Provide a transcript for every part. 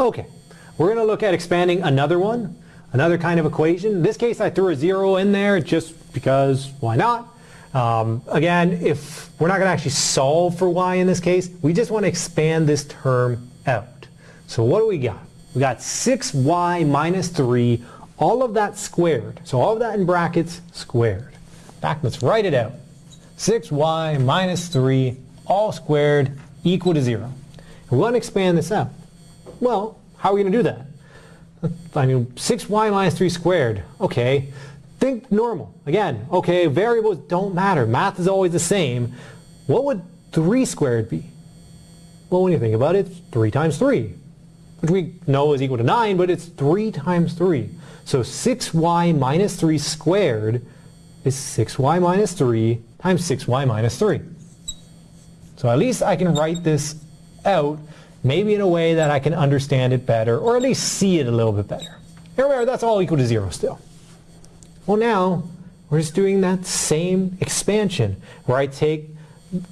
Okay, we're going to look at expanding another one, another kind of equation. In this case, I threw a zero in there just because why not? Um, again, if we're not going to actually solve for y in this case, we just want to expand this term out. So what do we got? We got 6y minus 3, all of that squared. So all of that in brackets squared. Back, let's write it out. 6y minus 3, all squared, equal to 0. We want to expand this out. Well, how are we going to do that? I mean, 6y minus 3 squared. Okay, think normal. Again, okay, variables don't matter. Math is always the same. What would 3 squared be? Well, when you think about it, it's 3 times 3, which we know is equal to 9, but it's 3 times 3. So 6y minus 3 squared is 6y minus 3 times 6y minus 3. So at least I can write this out maybe in a way that I can understand it better or at least see it a little bit better. Here that's all equal to 0 still. Well now, we're just doing that same expansion where I take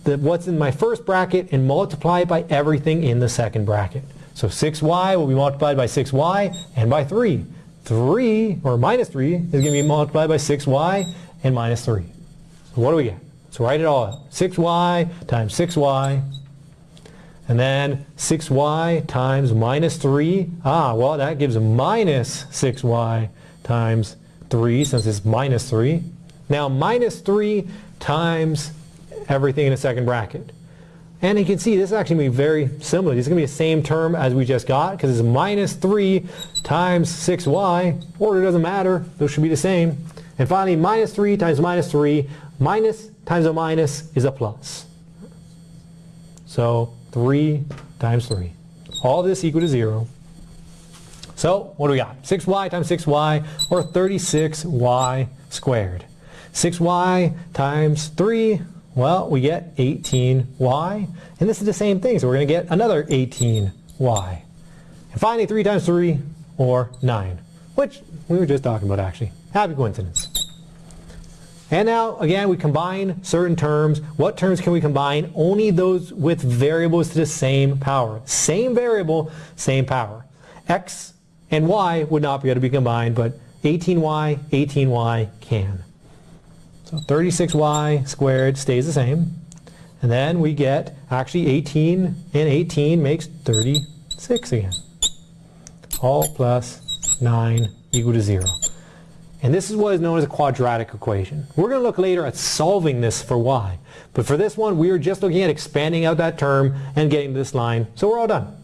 the, what's in my first bracket and multiply it by everything in the second bracket. So 6y will be multiplied by 6y and by 3. 3, or minus 3, is going to be multiplied by 6y and minus 3. So what do we get? So write it all out. 6y times 6y and then 6y times minus 3. Ah, well, that gives minus 6y times 3 since it's minus 3. Now minus 3 times everything in the second bracket. And you can see this is actually going to be very similar. This is going to be the same term as we just got because it's minus 3 times 6y. Order doesn't matter. Those should be the same. And finally, minus 3 times minus 3. Minus times a minus is a plus. So 3 times 3. All this equal to 0. So what do we got? 6y times 6y, or 36y squared. 6y times 3, well, we get 18y. And this is the same thing, so we're going to get another 18y. And finally, 3 times 3, or 9, which we were just talking about actually. Happy coincidence. And now, again, we combine certain terms. What terms can we combine? Only those with variables to the same power. Same variable, same power. X and Y would not be able to be combined, but 18Y, 18Y can. So 36Y squared stays the same. And then we get, actually 18 and 18 makes 36 again. All plus 9 equal to 0. And this is what is known as a quadratic equation. We're going to look later at solving this for y. But for this one, we are just looking at expanding out that term and getting this line. So we're all done.